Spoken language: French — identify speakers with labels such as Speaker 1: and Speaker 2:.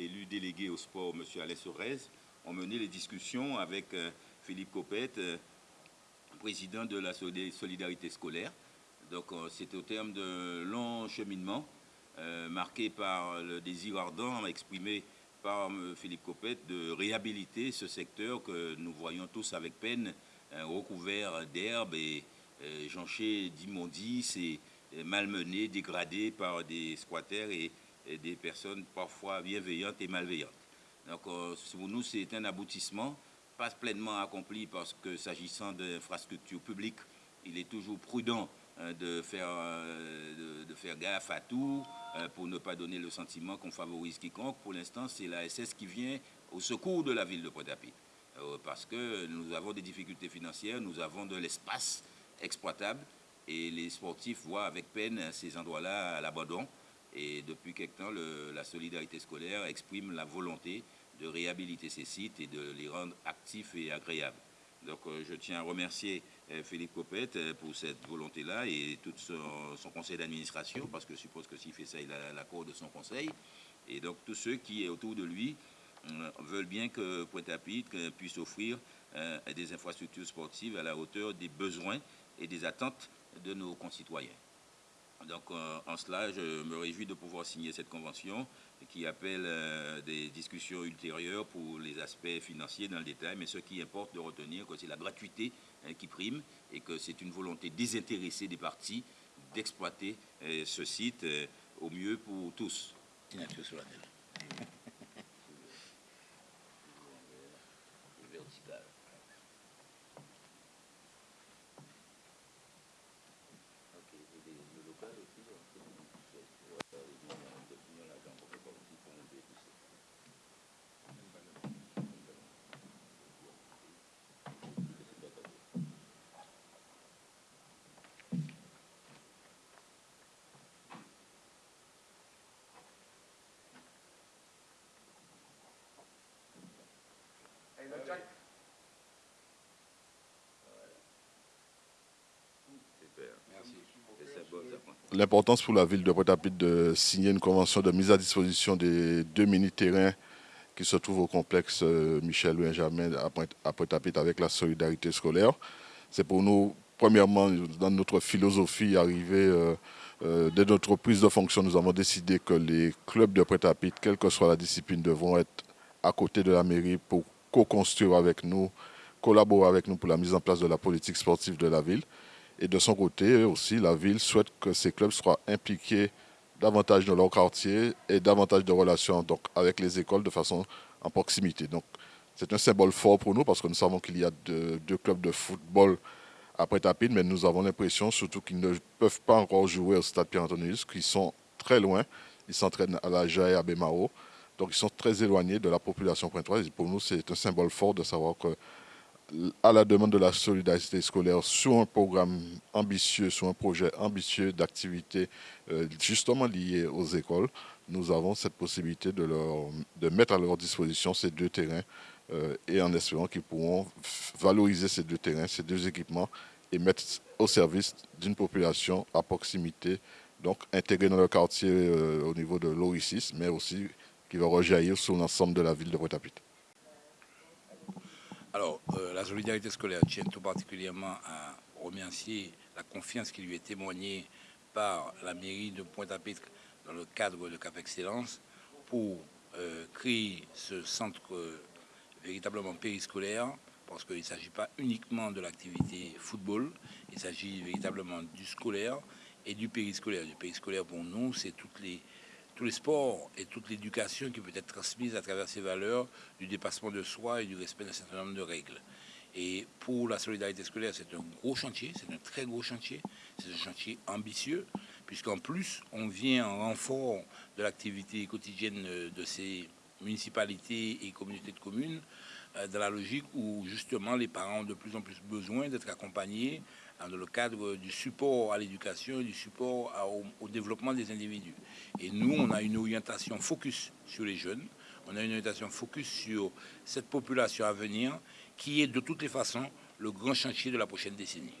Speaker 1: élu délégué au sport, M. Alain Sorez, ont mené les discussions avec Philippe Copette, président de la solidarité scolaire. Donc c'est au terme de longs cheminements marqués par le désir ardent exprimé par Philippe Copette de réhabiliter ce secteur que nous voyons tous avec peine recouvert d'herbe et jonché d'immondices et malmenés, dégradés par des squatters et, des personnes parfois bienveillantes et malveillantes. Donc pour nous, c'est un aboutissement, pas pleinement accompli parce que s'agissant d'infrastructures publiques, il est toujours prudent de faire, de, faire gaffe à tout pour ne pas donner le sentiment qu'on favorise quiconque. Pour l'instant, c'est la SS qui vient au secours de la ville de Pointe-à-Pitre. Parce que nous avons des difficultés financières, nous avons de l'espace exploitable et les sportifs voient avec peine ces endroits-là à l'abandon. Et depuis quelque temps, la solidarité scolaire exprime la volonté de réhabiliter ces sites et de les rendre actifs et agréables. Donc euh, je tiens à remercier euh, Philippe Copette euh, pour cette volonté-là et tout son, conseil d'administration, parce que je suppose que s'il fait ça, il a l'accord de son conseil. Et donc tous ceux qui, autour de lui, veulent bien que Pointe-à-Pitre puisse offrir des infrastructures sportives à la hauteur des besoins et des attentes de nos concitoyens. Donc euh, en cela, je me réjouis de pouvoir signer cette convention qui appelle euh, des discussions ultérieures pour les aspects financiers dans le détail, mais ce qui importe de retenir que c'est la gratuité hein, qui prime et que c'est une volonté désintéressée des partis d'exploiter euh, ce site au mieux pour tous.
Speaker 2: L'importance pour la ville de Pointe-à-Pitre de signer une convention de mise à disposition des deux mini-terrains qui se trouvent au complexe euh, Michel Benjamin à Pointe-à-Pitre avec la solidarité scolaire. C'est pour nous, premièrement, dans notre philosophie, arriver euh, euh, dès notre prise de fonction, nous avons décidé que les clubs de Pointe-à-Pitre, quelle que soit la discipline, devront être à côté de la mairie pour co-construire avec nous, collaborer avec nous pour la mise en place de la politique sportive de la ville. Et de son côté aussi, la ville souhaite que ces clubs soient impliqués davantage dans leur quartier et davantage de relations donc, avec les écoles de façon en proximité. Donc c'est un symbole fort pour nous parce que nous savons qu'il y a deux, clubs de football après Tapine, mais nous avons l'impression surtout qu'ils ne peuvent pas encore jouer au stade Pierre-Antonius, qu'ils sont très loin. Ils s'entraînent à la JAE à Bémaro. Donc ils sont très éloignés de la population pointoise. Et pour nous, c'est un symbole fort de savoir que, à la demande de la solidarité scolaire, sur un programme ambitieux, sur un projet ambitieux d'activité euh, justement lié aux écoles, nous avons cette possibilité de, mettre à leur disposition ces deux terrains euh, et en espérant qu'ils pourront valoriser ces deux terrains, ces deux équipements et mettre au service d'une population à proximité, donc intégrée dans le quartier euh, au niveau de l'OI6, mais aussi qui va rejaillir sur l'ensemble de la ville de pointe
Speaker 3: Alors, euh, la solidarité scolaire tient tout particulièrement à remercier la confiance qui lui est témoignée par la mairie de Pointe-à-Pitre dans le cadre de Cap Excellence pour euh, créer ce centre euh, véritablement périscolaire parce qu'il ne s'agit pas uniquement de l'activité football, il s'agit véritablement du scolaire et du périscolaire. Du périscolaire pour nous, c'est toutes les tous les sports et toute l'éducation qui peut être transmise à travers ces valeurs du dépassement de soi et du respect d'un certain nombre de règles. Et pour la solidarité scolaire, c'est un gros chantier, c'est un très gros chantier, c'est un chantier ambitieux, puisqu'en plus, on vient en renfort de l'activité quotidienne de ces municipalités et communautés de communes, euh, dans la logique où justement les parents ont de plus en plus besoin d'être accompagnés dans le cadre du support à l'éducation et du support au, développement des individus. Et nous, on a une orientation focus sur les jeunes, on a une orientation focus sur cette population à venir qui est de toutes les façons le grand chantier de la prochaine décennie.